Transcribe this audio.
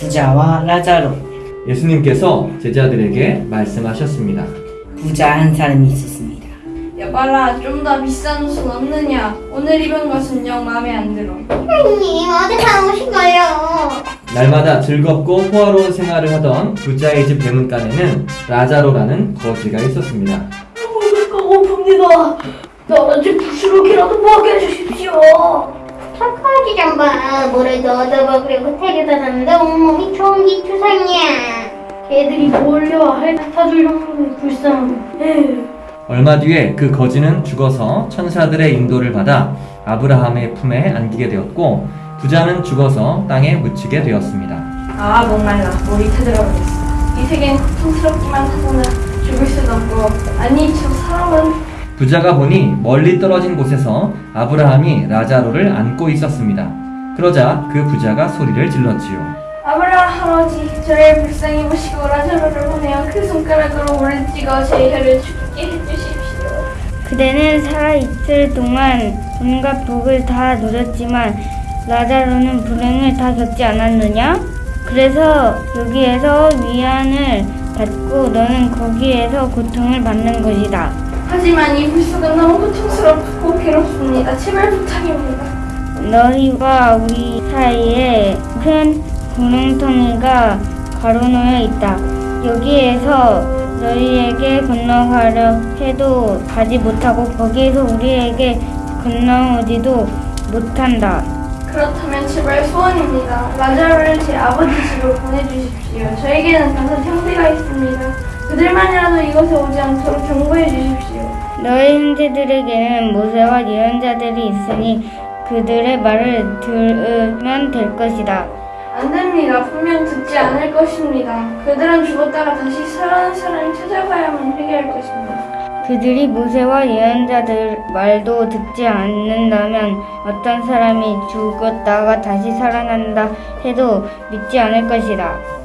부자와 라자로 예수님께서 제자들에게 말씀하셨습니다. 부자 한 사람이 있었습니다. 여봐라 좀 더 비싼 옷은 없느냐 오늘 입은 것은 영 마음에 안 들어 형님 어디 사오신 거예요? 날마다 즐겁고 호화로운 생활을 하던 부자의 집 대문간에는 라자로라는 거지가 있었습니다. 배가 고픕니다. 나머지 부스러기라도 먹게 해주십시오. 착하지 잠바 물을 넣어다 먹으려고 데려다 놨는데 온몸이 종기 투성이야 애들이 몰려와 핥아줄 형님의 불쌍함. 에휴. 얼마 뒤에 그 거지는 죽어서 천사들의 인도를 받아 아브라함의 품에 안기게 되었고 부자는 죽어서 땅에 묻히게 되었습니다. 아 목말라 머리 타들어버렸어 이 세계는 고통스럽기만 하구나 죽을 수도 없고 아니 저 사람은 부자가 보니 멀리 떨어진 곳에서 아브라함이 라자로를 안고 있었습니다. 그러자 그 부자가 소리를 질렀지요. 아브라함 할아버지 저를 불쌍히 보시고 라자로를 보내어 그 손가락으로 물을 찍어 제 혀를 죽게 해주십시오 그대는 살아 있을 동안 온갖 복을 다 누렸지만 라자로는 불행을 다 겪지 않았느냐? 그래서 여기에서 위안을 받고 너는 거기에서 고통을 받는 것이다. 하지만 이 불속은 너무 고통스럽고 괴롭습니다 제발 부탁입니다 너희와 우리 사이에 큰 구렁텅이가 가로놓여 있다. 여기에서 너희에게 건너가려 해도 가지 못하고 거기에서 우리에게 건너오지도 못한다. 그렇다면 제발 소원입니다. 라자로를 제 아버지 집으로 보내주십시오. 저에게는 다섯 형제가 있습니다. 그들만이라도 이곳에 오지 않도록 경고해 주십시오. 너희 형제들에게는 모세와 예언자들이 있으니 그들의 말을 들으면 될 것이다. 안 됩니다. 분명 듣지 않을 것입니다. 그들은 죽었다가 다시 살아난 사람이 찾아가야만 회개할 것입니다. 그들이 모세와 예언자들 말도 듣지 않는다면 어떤 사람이 죽었다가 다시 살아난다 해도 믿지 않을 것이다.